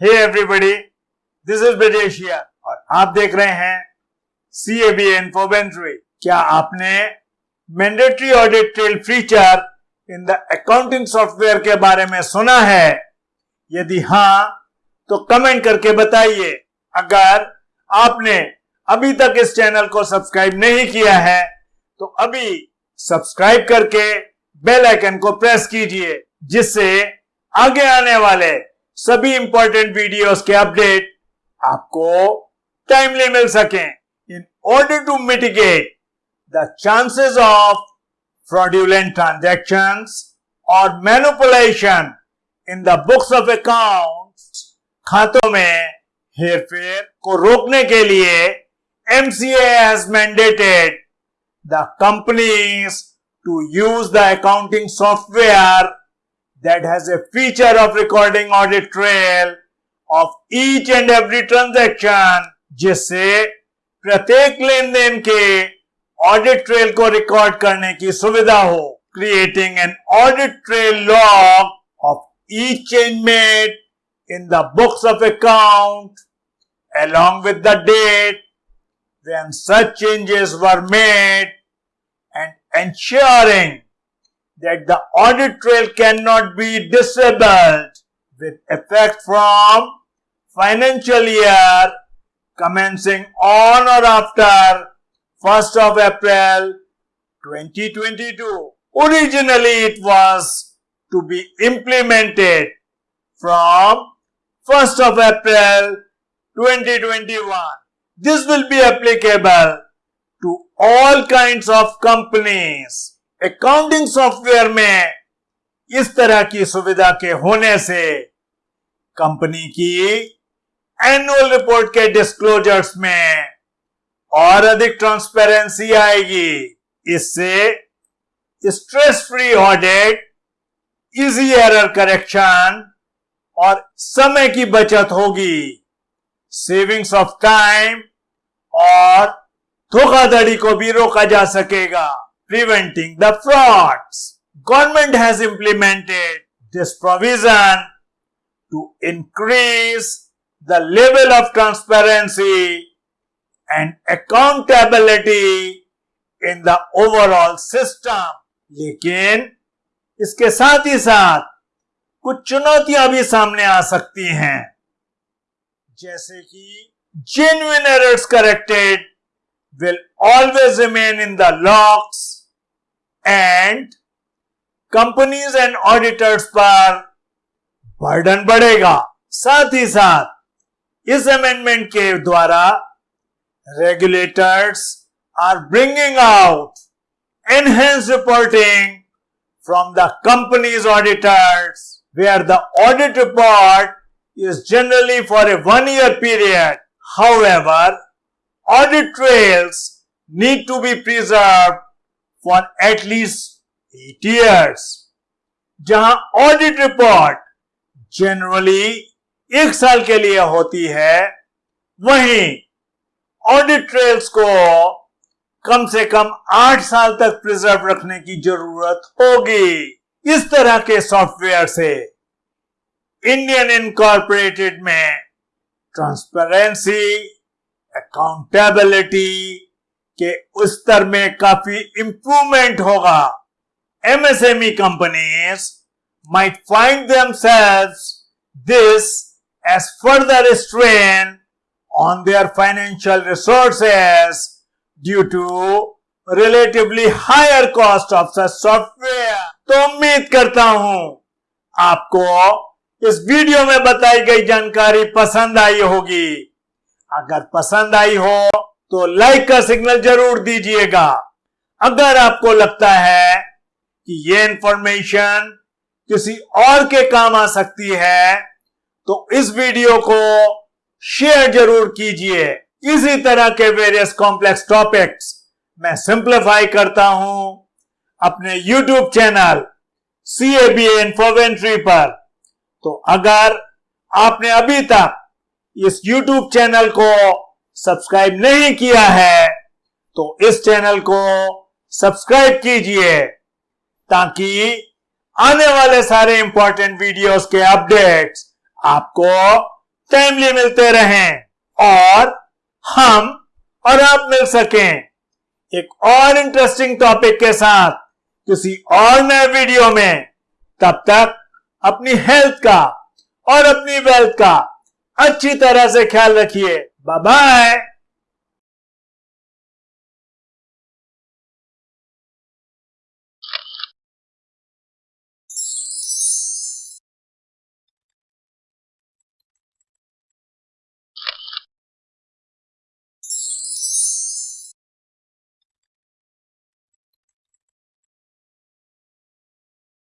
Hey everybody this is ब्रिजेशिया और आप देख रहे हैं सी ए क्या आपने mandatory audit trail feature in the accounting software के बारे में सुना है? यदि हाँ तो कमेंट करके बताइए। अगर आपने अभी तक इस चैनल को सब्सक्राइब नहीं किया है तो अभी सब्सक्राइब करके बेल आइकन को प्रेस कीजिए, जिससे आगे आने वाले सभी इंपॉर्टेंट वीडियोस के अपडेट आपको टाइमली मिल सके। In order to mitigate the chances of fraudulent transaction और manipulation in the books of account खातों में हेरफेर को रोकने के लिए MCA has mandated the companies to use the accounting software that has a feature of recording audit trail of each and every transaction जिससे प्रत्येक लेन देन के ऑडिट ट्रेल को रिकॉर्ड करने की सुविधा हो creating an audit trail log of each change made in the books of account along with the date when such changes were made and ensuring that the audit trail cannot be disabled with effect from financial year commencing on or after 1st of April 2022. Originally it was to be implemented from 1st of April 2021. This will be applicable to all kinds of companies accounting software में इस तरह की सुविधा के होने से company की annual report के डिस्क्लोजर्स में और अधिक ट्रांसपेरेंसी आएगी। इससे stress free audit easy error correction और समय की बचत होगी। सेविंग्स ऑफ़ टाइम और धोखाधड़ी को भी रोका जा सकेगा। Preventing the frauds. Government has implemented this provision to increase the level of transparency and accountability in the overall system. लेकिन इसके साथ ही साथ कुछ चुनौतियाँ भी सामने आ सकती हैं जैसे कि genuine errors corrected will always remain in the logs and companies and auditors पर बर्डन बढ़ेगा साथ ही साथ इस अमेंडमेंट के द्वारा regulators are bringing out enhance reporting from the companies auditors where the audit report is generally for a one year period. However, audit trails need to be preserved for at least eight years जहाँ audit report generally एक साल के लिए होती है, वहीं audit trails को कम से कम आठ साल तक प्रिजर्व रखने की ज़रूरत होगी। इस तरह के सॉफ्टवेयर से इंडियन इनकॉर्पोरेटेड में ट्रांसपेरेंसी अकाउंटेबिलिटी कि उस स्तर में काफ़ी इंप्रूवमेंट होगा। MSME companies might find themselves this as further strain on their financial resources due to relatively higher cost of software तो उम्मीद करता हूँ आपको इस वीडियो में बताई गई जानकारी पसंद आई होगी। अगर पसंद आई हो तो लाइक का सिग्नल ज़रूर दीजिएगा। अगर आपको लगता है कि ये इंफॉर्मेशन किसी और के काम आ सकती है तो इस वीडियो को शेयर ज़रूर कीजिए। इसी तरह के वेरियस कॉम्प्लेक्स टॉपिक्स मैं सिंप्लीफाई करता हूँ अपने YouTube channel C A B Infoventry पर। तो अगर आपने अभी तक इस यूट्यूब चैनल को सब्सक्राइब नहीं किया है तो इस चैनल को सब्सक्राइब कीजिए, ताकि आने वाले सारे इंपॉर्टेंट वीडियोस के अपडेट्स आपको टाइमली मिलते रहें, और हम और आप मिल सकें। एक और इंटरेस्टिंग टॉपिक के साथ, किसी और नए वीडियो में, तब तक अपनी हेल्थ का और अपनी वेल्थ का अच्छी तरह से ख्याल रखिए। Bye-bye.